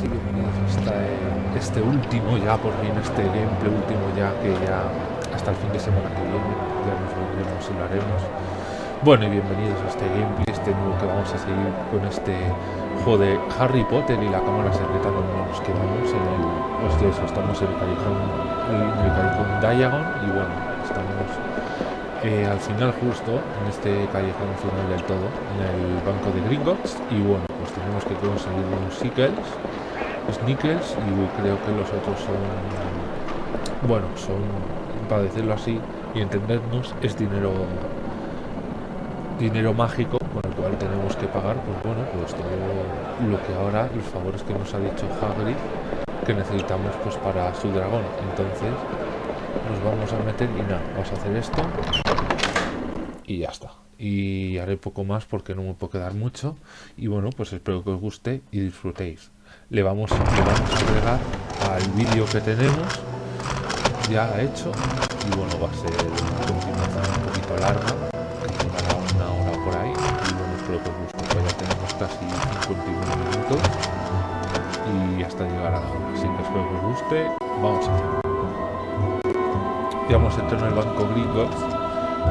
y bienvenidos hasta este último ya, por fin este gameplay último ya, que ya hasta el fin de semana que viene, ya nos volveremos y lo haremos. Bueno, y bienvenidos a este gameplay, este nuevo que vamos a seguir con este juego de Harry Potter y la cámara secreta donde nos quedamos en el... Hostia, eso, estamos en el callejón, en el callejón Diagon y bueno, estamos al final justo, en este callejón final del todo, en el banco de Gringotts y bueno, pues tenemos que conseguir unos Sickles, Snickers y creo que los otros son, bueno, son, para decirlo así y entendernos, es dinero dinero mágico con el cual tenemos que pagar, pues bueno, pues todo lo que ahora, los favores que nos ha dicho Hagrid que necesitamos pues para su dragón. Entonces, vamos a meter y nada, vamos a hacer esto. Y ya está. Y haré poco más porque no me puedo quedar mucho. Y bueno pues espero que os guste y disfrutéis. Le vamos, le vamos a agregar al vídeo que tenemos. Ya hecho. Y bueno va a ser un poquito larga. Una hora por ahí. Y bueno espero que os guste. Pues ya tenemos casi 51 minutos. Y hasta llegar a la hora. Así que espero que os guste. Vamos a hacerlo entrado en el banco Gringotts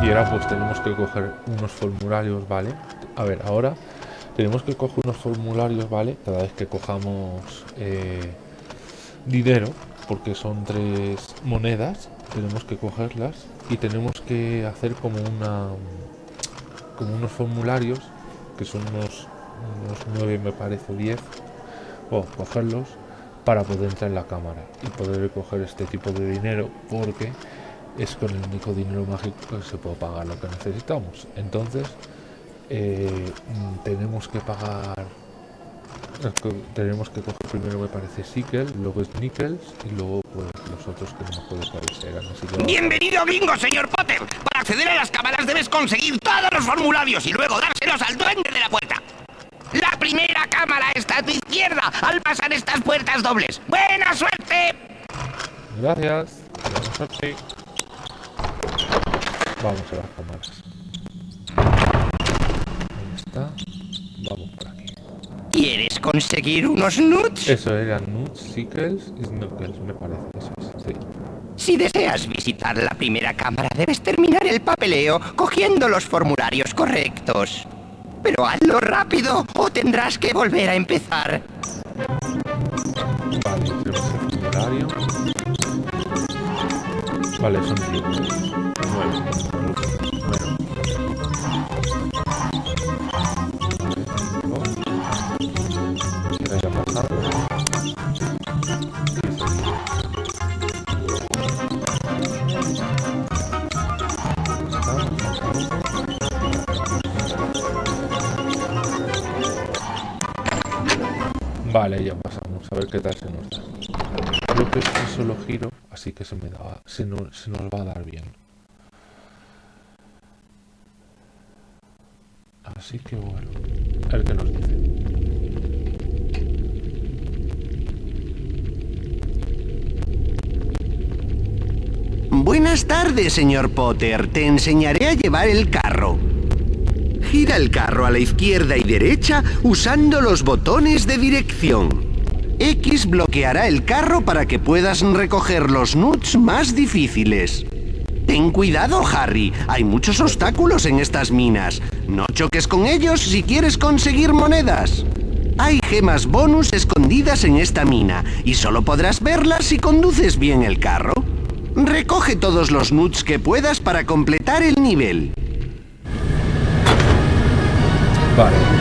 y ahora pues tenemos que coger unos formularios, ¿vale? A ver, ahora tenemos que coger unos formularios, ¿vale? Cada vez que cojamos eh, dinero, porque son tres monedas, tenemos que cogerlas y tenemos que hacer como una como unos formularios que son unos, unos 9 me parece 10 o cogerlos para poder entrar en la cámara y poder coger este tipo de dinero porque es con el único dinero mágico que se puede pagar lo que necesitamos. Entonces, eh, mm, tenemos que pagar tenemos que coger primero me parece Sickel, luego Nickels y luego pues los otros que no me puedo parecer. Bienvenido gringo, señor Potter. Para acceder a las cámaras debes conseguir todos los formularios y luego dárselos al duende de la puerta. La primera cámara está a tu izquierda al pasar estas puertas dobles. ¡Buena suerte! Gracias. Buena suerte. Vamos a las cámaras. Ahí está. Vamos por aquí. ¿Quieres conseguir unos nuts? Eso eran nuts, sickles y snuggles, me parece. Eso es, sí. Si deseas visitar la primera cámara, debes terminar el papeleo cogiendo los formularios correctos. Pero hazlo rápido o tendrás que volver a empezar. Vale, tenemos el formulario. Vale, son 10. 9. Vale, ya pasamos. A ver qué tal se nos da. Creo que es un solo giro, así que se me da, se nos, se nos va a dar bien. Así que bueno, a ver qué nos dice. Buenas tardes, señor Potter. Te enseñaré a llevar el carro. Gira el carro a la izquierda y derecha usando los botones de dirección. X bloqueará el carro para que puedas recoger los nuts más difíciles. Ten cuidado, Harry. Hay muchos obstáculos en estas minas. No choques con ellos si quieres conseguir monedas. Hay gemas bonus escondidas en esta mina y solo podrás verlas si conduces bien el carro. Recoge todos los nuts que puedas para completar el nivel. Vale,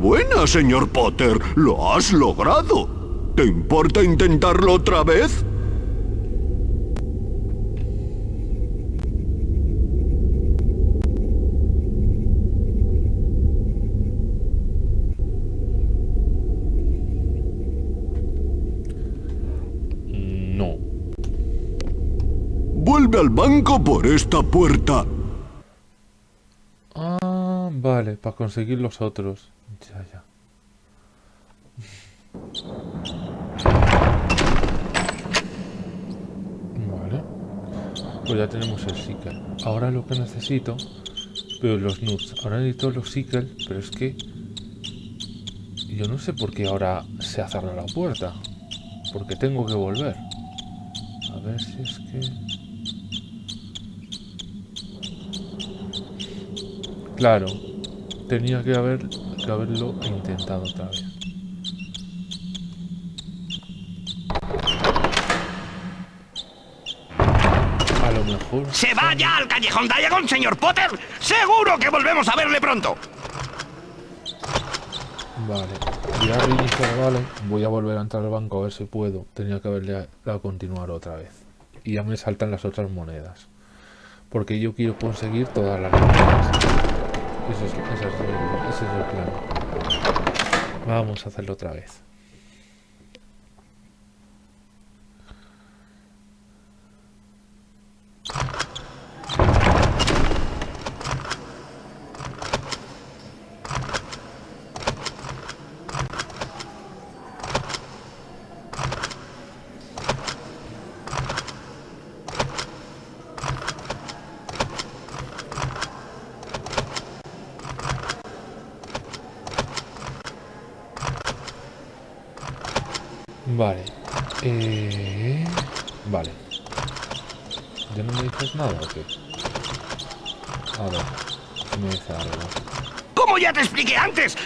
Enhorabuena, señor Potter. Lo has logrado. ¿Te importa intentarlo otra vez? No. Vuelve al banco por esta puerta. Ah, vale, para conseguir los otros. Ya, ya. Vale. Pues ya tenemos el Seeker. Ahora lo que necesito... Pero los nuts. Ahora necesito los Seeker, pero es que... Yo no sé por qué ahora se ha cerrado la puerta. Porque tengo que volver. A ver si es que... Claro, tenía que, haber, que haberlo intentado otra vez. ¡Se vaya al callejón Diagon, señor Potter! ¡Seguro que volvemos a verle pronto! Vale, ya reiniciar, vale. Voy a volver a entrar al banco a ver si puedo. Tenía que haberle dado a continuar otra vez. Y ya me saltan las otras monedas. Porque yo quiero conseguir todas las monedas. Ese es, ese es el- ese es el plan. Vamos a hacerlo otra vez. Vale. Eh... Vale. ¿Ya no me dices nada o qué? A ver. si me dice algo. Como ya te expliqué antes,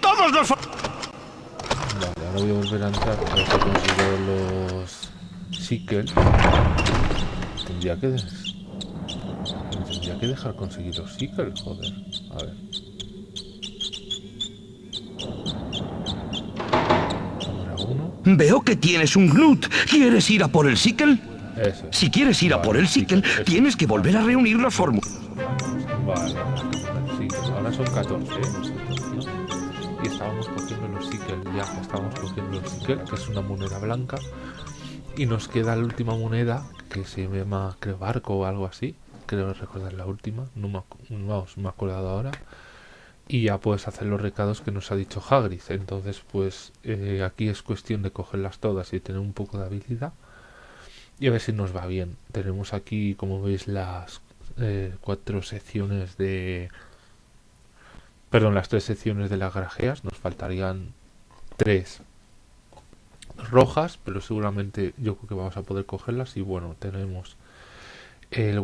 todos los... Vale, ahora voy a volver a entrar a ver si consigo los Seekers. Tendría que... Tendría que dejar conseguir los Seekers, joder. A ver. Veo que tienes un Knut. ¿Quieres ir a por el Sickle? Eso. es. Si quieres ir a Vale, por el Sickle, eso. tienes que volver a reunir los fórmulas. Vale, sí, ahora son 14, que es una moneda blanca. Y nos queda la última moneda, que se llama, creo, barco o algo así. Creo recordar la última, no me, vamos, me he acordado ahora. Y ya puedes hacer los recados que nos ha dicho Hagrid. Entonces, pues eh, aquí es cuestión de cogerlas todas y tener un poco de habilidad. Y a ver si nos va bien. Tenemos aquí, como veis, las eh, cuatro secciones de... Perdón, las tres secciones de las grajeas. Nos faltarían tres rojas, pero seguramente yo creo que vamos a poder cogerlas. Y bueno, tenemos el,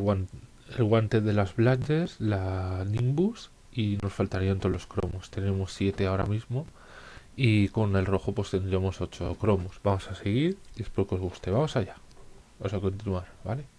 el guante de las Blanches, la Nimbus y nos faltarían todos los cromos. Tenemos siete ahora mismo. Y con el rojo pues tendríamos ocho cromos. Vamos a seguir y espero que os guste. Vamos allá. Vamos a continuar, ¿vale?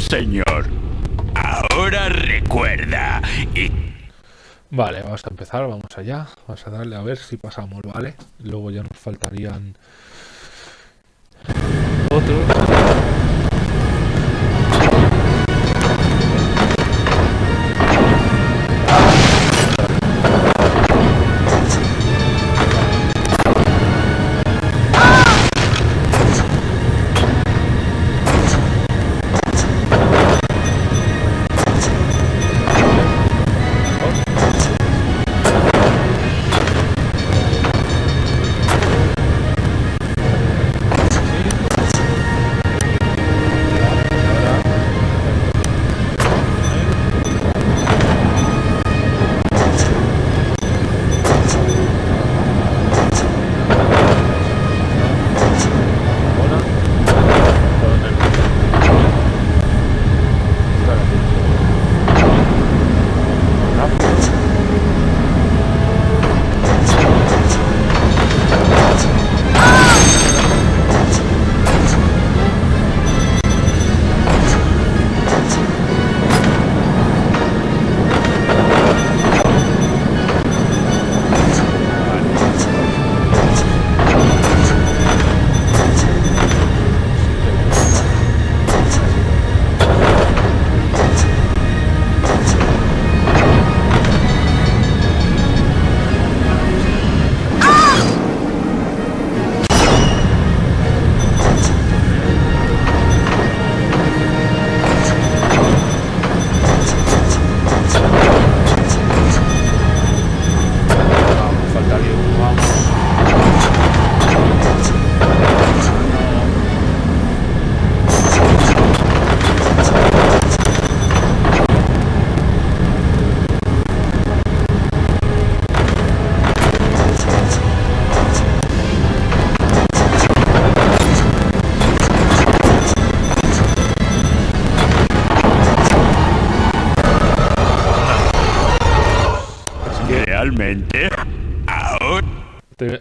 Señor. Ahora recuerda. Y Vale, vamos a empezar, vamos allá. Vamos a darle a ver si pasamos, ¿vale? Luego ya nos faltarían otros.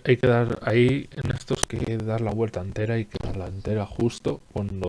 Hay que dar ahí en estos que dar la vuelta entera y que darla entera justo cuando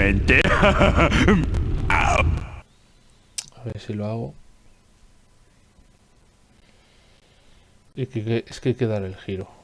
A ver si lo hago. Es que hay que dar el giro.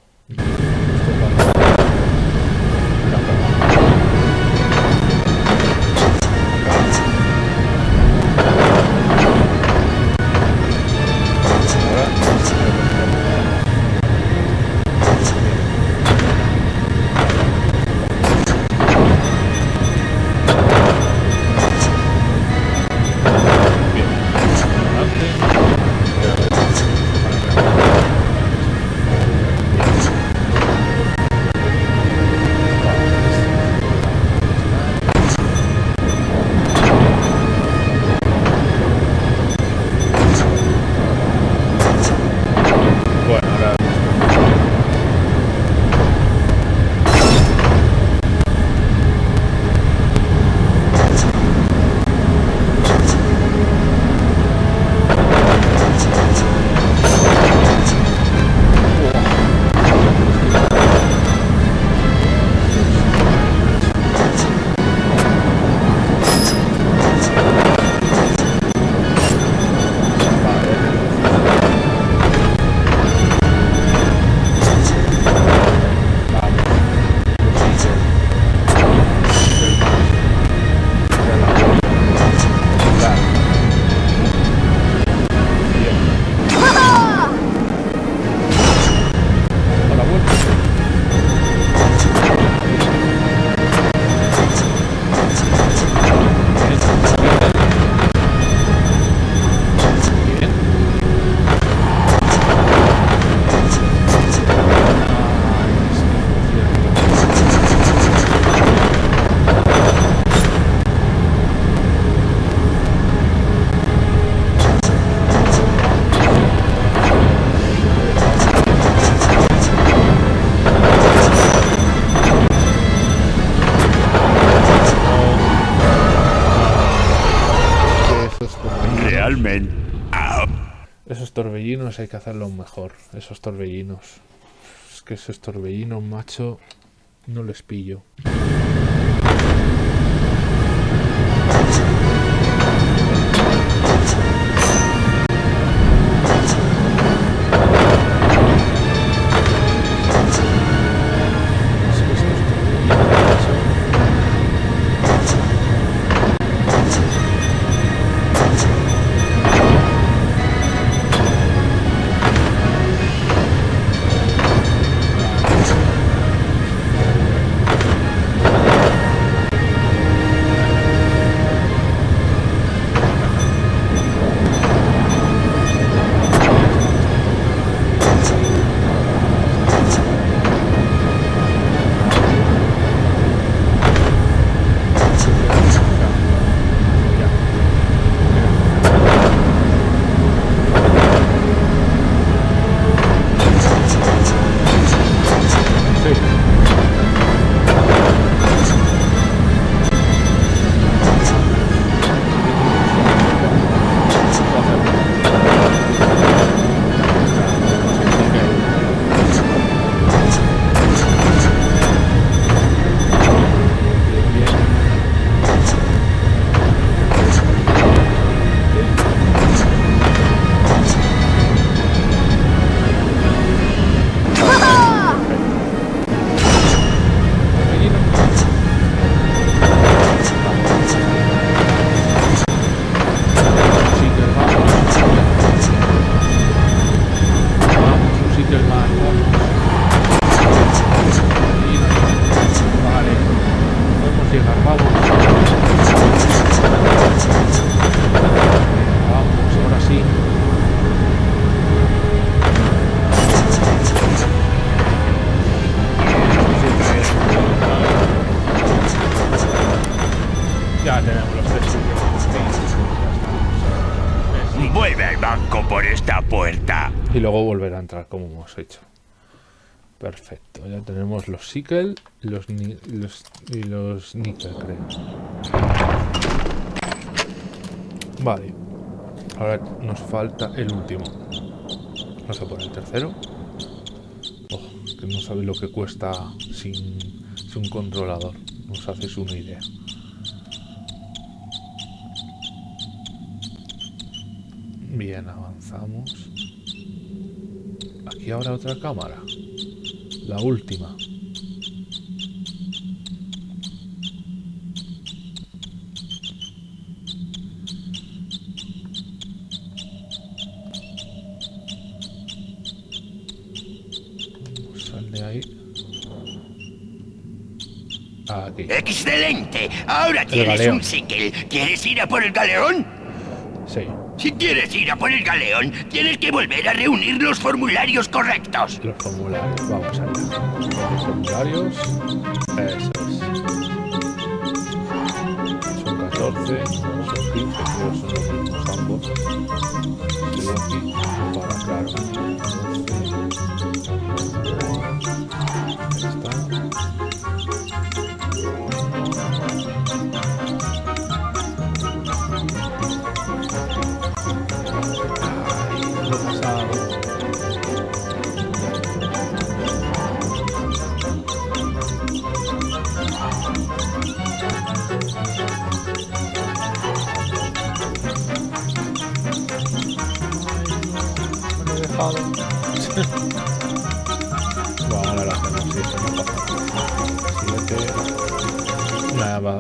Torbellinos hay que hacerlos mejor. Esos torbellinos. Es que esos torbellinos, macho, no les pillo. Hecho. Perfecto, ya tenemos los Sickle los, los, y los Nickel, creo. Vale. Ahora nos falta el último. Vamos a por el tercero. Oh, que no sabéis lo que cuesta sin, sin un controlador. No os hacéis una idea. Bien, avanzamos. Aquí habrá otra cámara. La última. Sal de ahí. Aquí. ¡Excelente! Ahora tienes un Sickle. ¿Quieres ir a por el galeón? Sí. Si quieres ir a por el galeón, tienes que volver a reunir los formularios correctos. Los formularios, vamos allá. Los formularios, eso es. Son 14, son 15, son 15.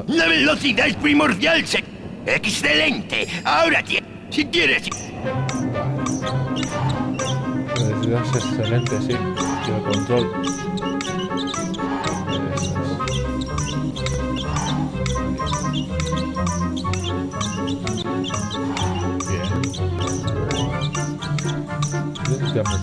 La velocidad es primordial, se... ¡Excelente! Ahora. Si quieres... La velocidad es excelente, sí. El control. Bien. Ya me he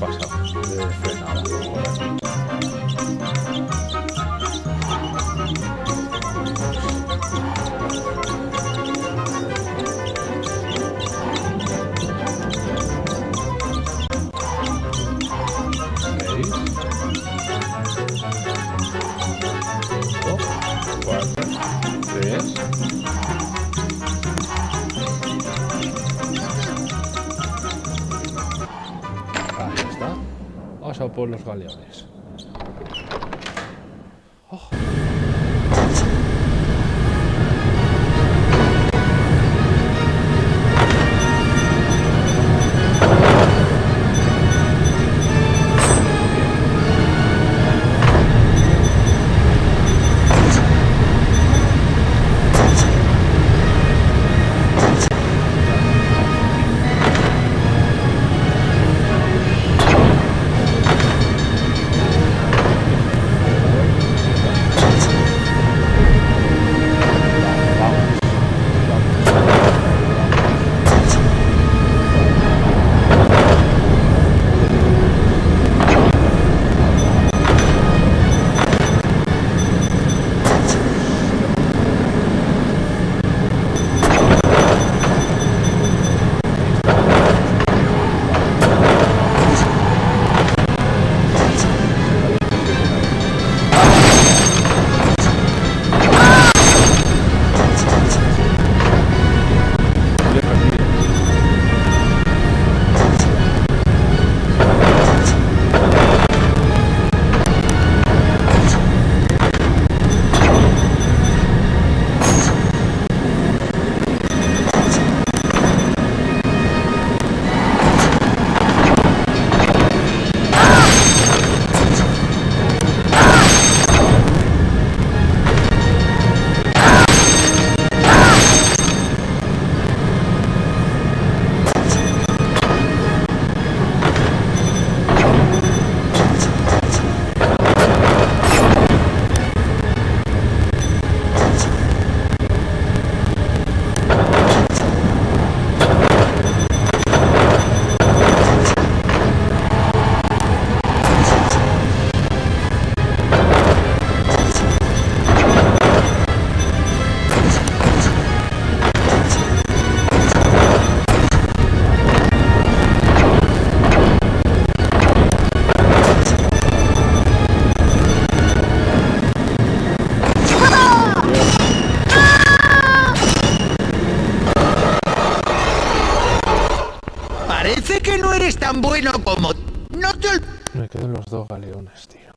tan bueno como... No te... Me quedan los dos galeones, tío.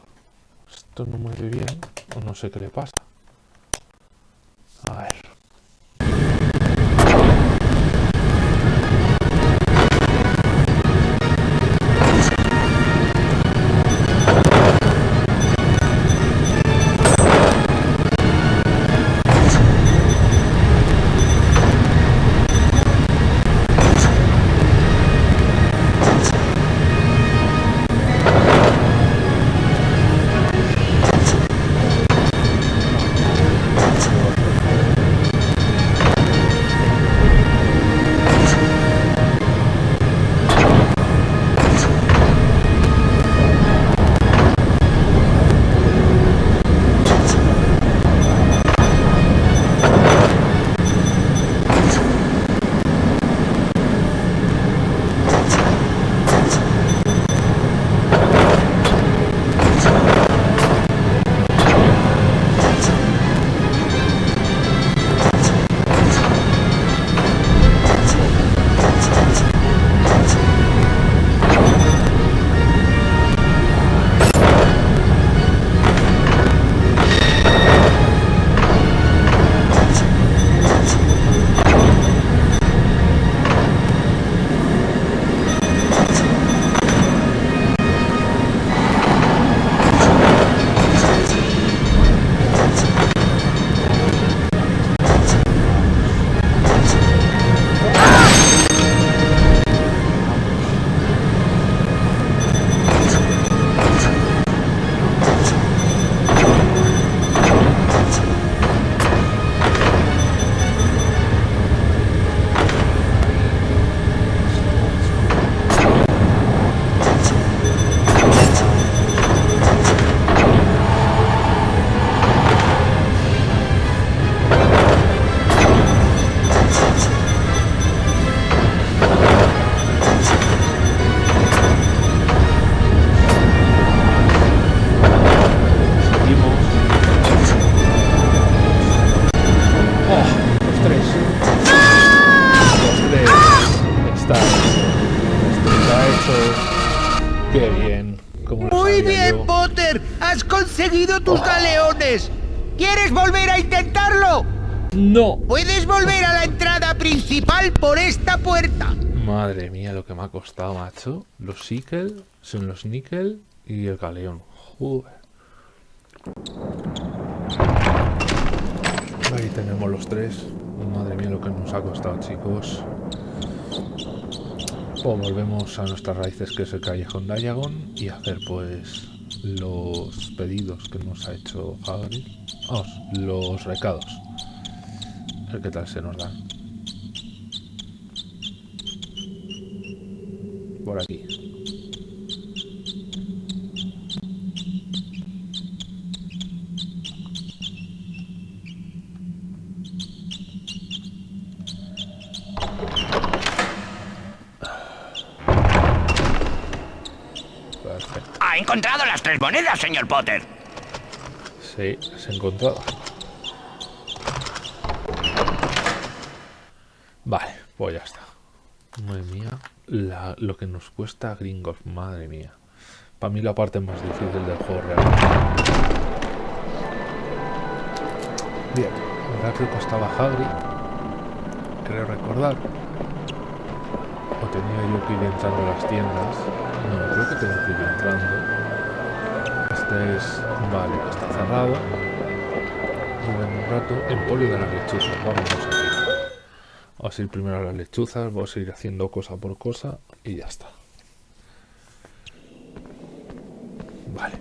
Esto no mueve bien, o no sé qué le pasa. Conseguido tus galeones. ¿Quieres volver a intentarlo? ¡No! Puedes volver a la entrada principal por esta puerta. Madre mía, lo que me ha costado, macho. Los Sikel son los Nickel y el Galeón. Joder. Ahí tenemos los tres. Madre mía, lo que nos ha costado, chicos. Pues volvemos a nuestras raíces, que es el Callejón Diagon, y hacer, pues, los pedidos que nos ha hecho Hagrid. Los recados. A ver qué tal se nos dan. Por aquí. Monedas, señor Potter. Sí, se ha encontrado. Vale, pues ya está. Madre mía, la- lo que nos cuesta a gringos, madre mía. Para mí la parte más difícil del juego real. Bien, ahora creo que estaba Hagrid. Creo recordar. O tenía yo que ir entrando a las tiendas. No, creo que tengo que ir entrando. Este es... Vale, está cerrado. Un rato, empolio de las lechuzas. Vamos a ir. Vamos a ir primero a las lechuzas, vamos a ir haciendo cosa por cosa y ya está. Vale.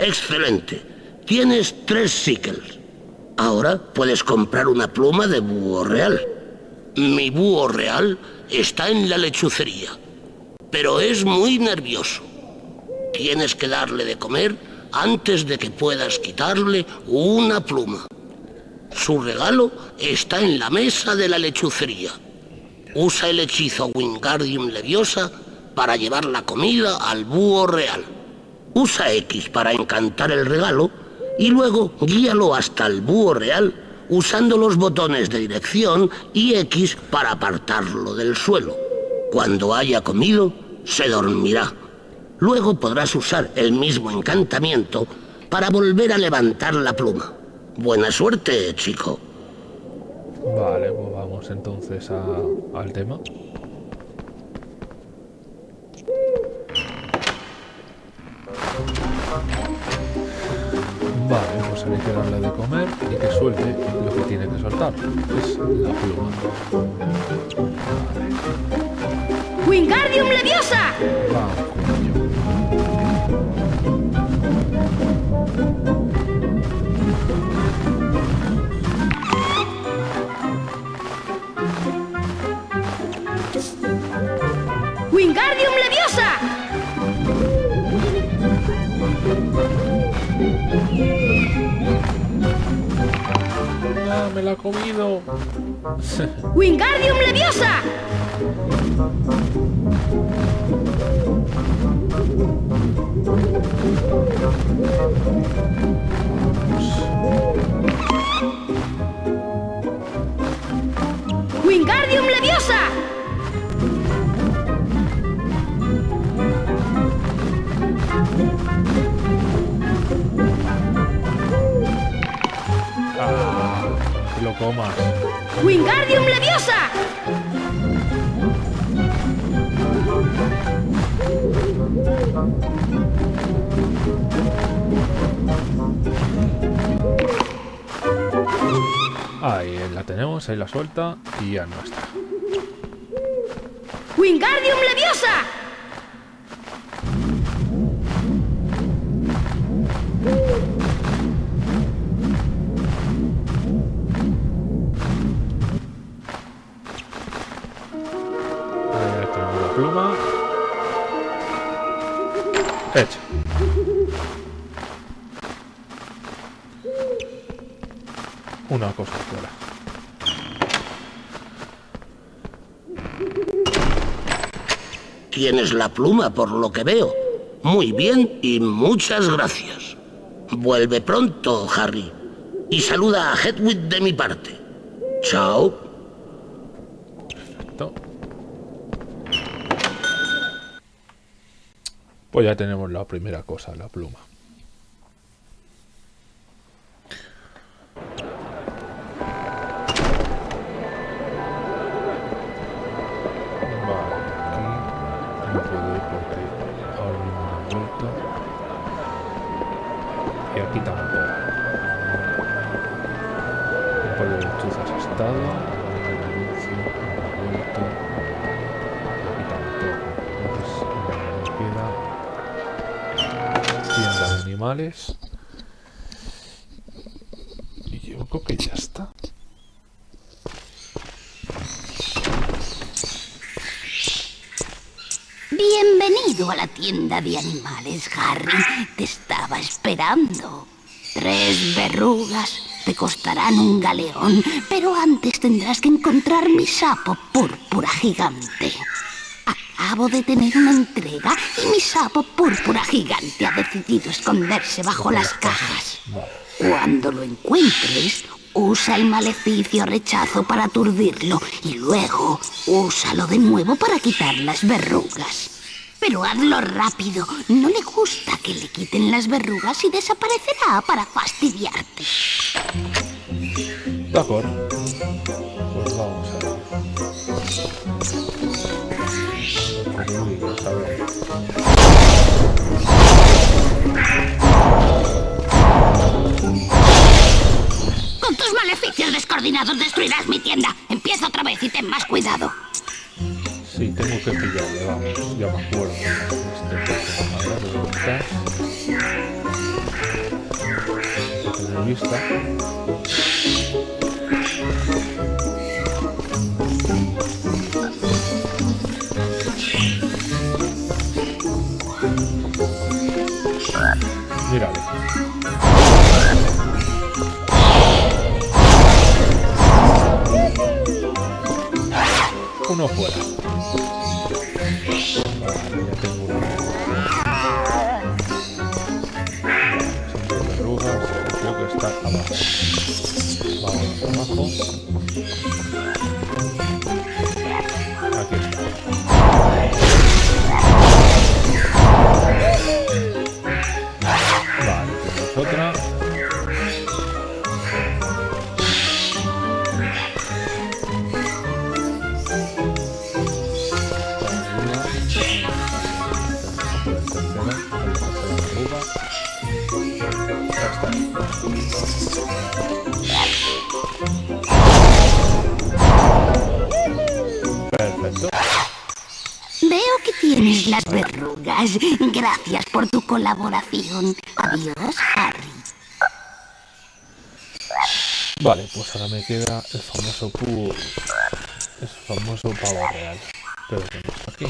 Excelente. Tienes tres sickles. Ahora puedes comprar una pluma de búho real. Mi búho real está en la lechucería, pero es muy nervioso. Tienes que darle de comer antes de que puedas quitarle una pluma. Su regalo está en la mesa de la lechucería. Usa el hechizo Wingardium Leviosa para llevar la comida al búho real. Usa X para encantar el regalo y luego guíalo hasta el búho real usando los botones de dirección y X para apartarlo del suelo. Cuando haya comido, se dormirá. Luego podrás usar el mismo encantamiento para volver a levantar la pluma. Buena suerte, chico. Vale, pues vamos entonces al tema. Vale, pues hay que darle de comer y que suelte lo que tiene que soltar, es la pluma. ¡Wingardium Leviosa! Me la ha comido! ¡Wingardium Leviosa! ¡Wingardium Leviosa! Comas. ¡Wingardium Leviosa! Ahí la tenemos, ahí la suelta y ya no está. ¡Wingardium Leviosa! Una cosa fuera. Tienes la pluma por lo que veo. Muy bien y muchas gracias. Vuelve pronto, Harry. Y saluda a Hedwig de mi parte. Chao. Perfecto. Pues ya tenemos la primera cosa, la pluma. Tienda de animales, Harry. Te estaba esperando. Tres verrugas te costarán un galeón, pero antes tendrás que encontrar mi sapo púrpura gigante. Acabo de tener una entrega y mi sapo púrpura gigante ha decidido esconderse bajo las cajas. Cuando lo encuentres, usa el maleficio rechazo para aturdirlo y luego úsalo de nuevo para quitar las verrugas. Pero hazlo rápido. No le gusta que le quiten las verrugas y desaparecerá para fastidiarte. De acuerdo. Pues vamos a ver. Verruguillas, a ver. Con tus maleficios descoordinados destruirás mi tienda. Empieza otra vez y ten más cuidado. Lo Adiós, Harry. Vale, pues ahora me queda el famoso pu... El famoso pavo real. Pero que aquí.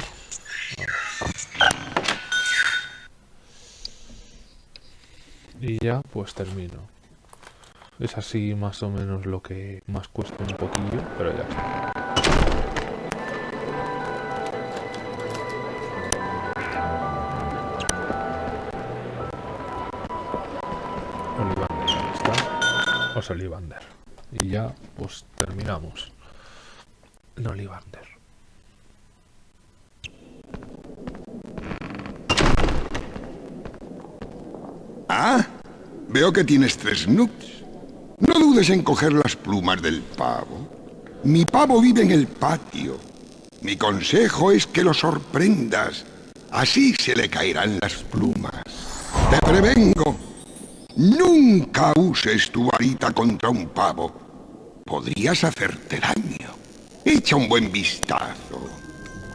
Y ya, pues termino. Es así más o menos lo que más cuesta un poquillo, pero ya está. Está. O Olivander. Y ya, pues terminamos. No Olivander. Ah, veo que tienes tres nooks. No dudes en coger las plumas del pavo. Mi pavo vive en el patio. Mi consejo es que lo sorprendas. Así se le caerán las plumas. Te prevengo. Nunca uses tu varita contra un pavo. Podrías hacerte daño. Echa un buen vistazo.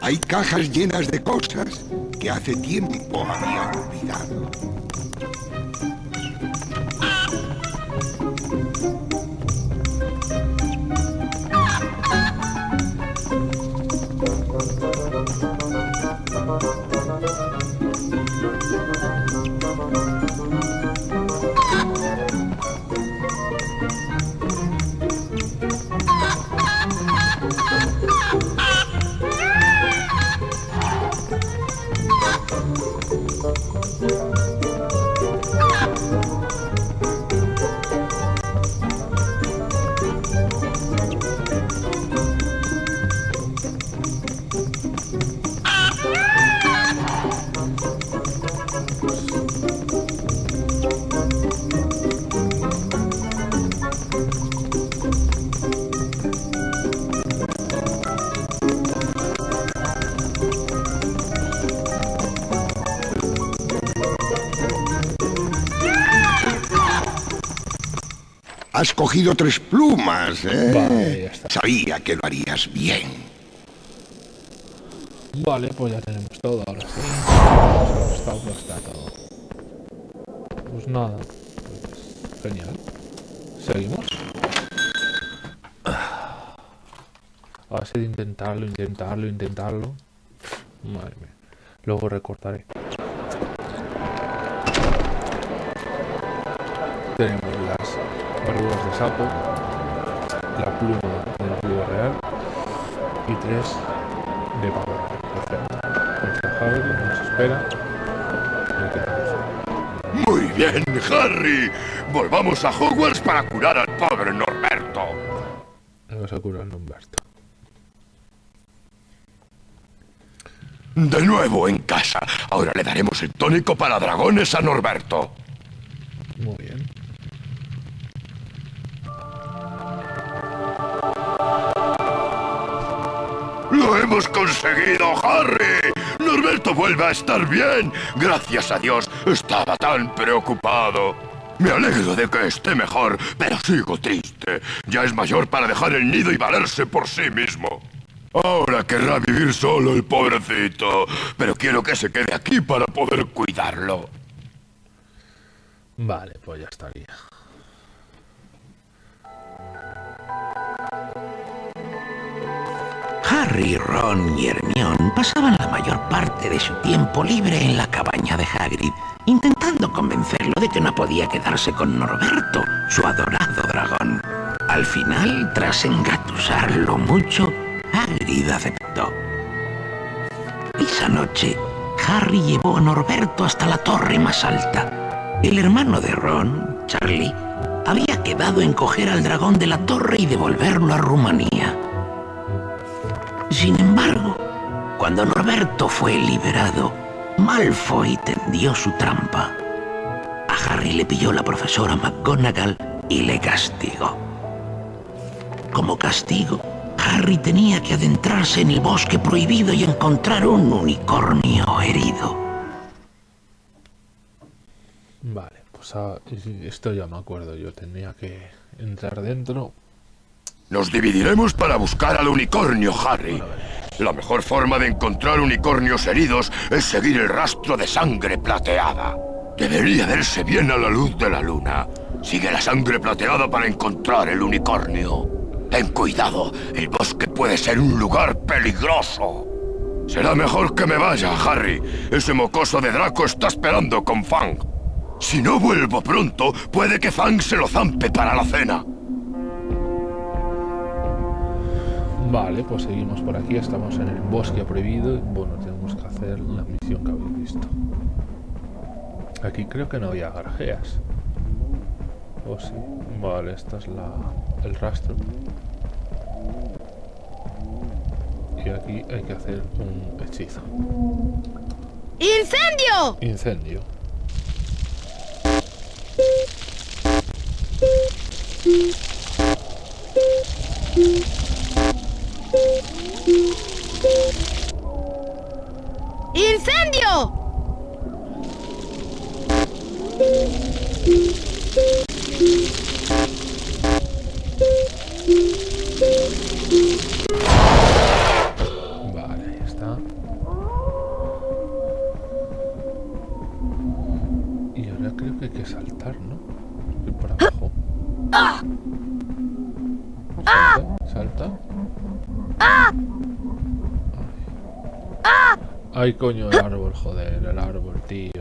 Hay cajas llenas de cosas que hace tiempo había olvidado. Cogido tres plumas, ¿eh? Vale, ya está. Sabía que lo harías bien. Vale, pues ya tenemos todo ahora sí. Está, está todo. Pues nada. Pues genial. Seguimos. A base de intentarlo, intentarlo, intentarlo. Madre mía. Luego recortaré. Verduras de sapo, la pluma del río real y tres de pavo real. Perfecto. Nuestra Harry nos espera. Muy bien, Harry. Volvamos a Hogwarts para curar al pobre Norberto. Vamos a curar a Humberto. De nuevo en casa. Ahora le daremos el tónico para dragones a Norberto. Hemos conseguido, Harry! Norberto vuelve a estar bien. Gracias a Dios, estaba tan preocupado. Me alegro de que esté mejor, pero sigo triste. Ya es mayor para dejar el nido y valerse por sí mismo. Ahora querrá vivir solo el pobrecito, pero quiero que se quede aquí para poder cuidarlo. Vale, pues ya estaría. Harry, Ron y Hermione pasaban la mayor parte de su tiempo libre en la cabaña de Hagrid, intentando convencerlo de que no podía quedarse con Norberto, su adorado dragón. Al final, tras engatusarlo mucho, Hagrid aceptó. Esa noche, Harry llevó a Norberto hasta la torre más alta. El hermano de Ron, Charlie, había quedado en coger al dragón de la torre y devolverlo a Rumanía. Sin embargo, cuando Norberto fue liberado, Malfoy tendió su trampa. A Harry le pilló la profesora McGonagall y le castigó. Como castigo, Harry tenía que adentrarse en el bosque prohibido y encontrar un unicornio herido. Vale, pues ah, esto ya me acuerdo. Yo tenía que entrar dentro. Nos dividiremos para buscar al unicornio, Harry. La mejor forma de encontrar unicornios heridos es seguir el rastro de sangre plateada. Debería verse bien a la luz de la luna. Sigue la sangre plateada para encontrar el unicornio. Ten cuidado, el bosque puede ser un lugar peligroso. Será mejor que me vaya, Harry. Ese mocoso de Draco está esperando con Fang. Si no vuelvo pronto, puede que Fang se lo zampe para la cena. Vale, pues seguimos por aquí. Estamos en el bosque prohibido. y, Bueno, tenemos que hacer la misión que habéis visto. Aquí creo que no había garajeas. ¿O sí? Vale, esta es la, el rastro. Y aquí hay que hacer un hechizo. ¡Incendio! Incendio. ¡Incendio! Vale, ahí está. Y ahora creo que hay que saltar, ¿no? Ir por abajo. Ay, coño, el árbol, joder, el árbol, tío.